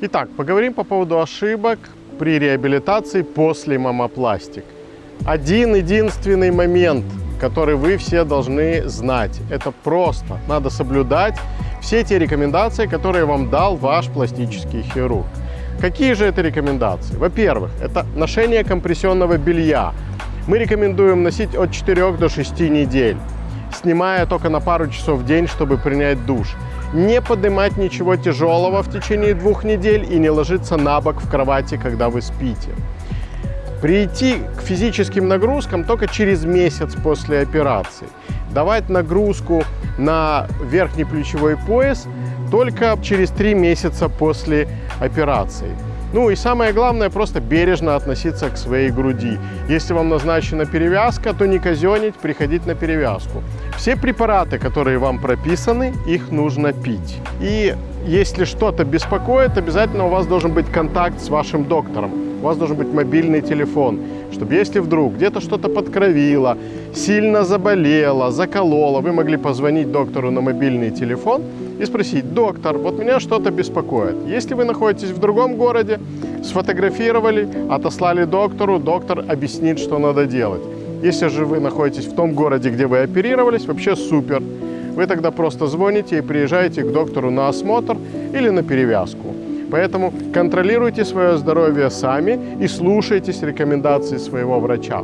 Итак, поговорим по поводу ошибок при реабилитации после мамопластик. Один единственный момент, который вы все должны знать. Это просто. Надо соблюдать все те рекомендации, которые вам дал ваш пластический хирург. Какие же это рекомендации? Во-первых, это ношение компрессионного белья. Мы рекомендуем носить от 4 до 6 недель, снимая только на пару часов в день, чтобы принять душ. Не поднимать ничего тяжелого в течение двух недель и не ложиться на бок в кровати, когда вы спите. Прийти к физическим нагрузкам только через месяц после операции. Давать нагрузку на верхний плечевой пояс только через три месяца после операции. Ну и самое главное, просто бережно относиться к своей груди. Если вам назначена перевязка, то не казенить, приходить на перевязку. Все препараты, которые вам прописаны, их нужно пить. И если что-то беспокоит, обязательно у вас должен быть контакт с вашим доктором. У вас должен быть мобильный телефон, чтобы если вдруг где-то что-то подкровило, сильно заболело, закололо, вы могли позвонить доктору на мобильный телефон и спросить, доктор, вот меня что-то беспокоит. Если вы находитесь в другом городе, сфотографировали, отослали доктору, доктор объяснит, что надо делать. Если же вы находитесь в том городе, где вы оперировались, вообще супер. Вы тогда просто звоните и приезжаете к доктору на осмотр или на перевязку. Поэтому контролируйте свое здоровье сами и слушайтесь рекомендации своего врача.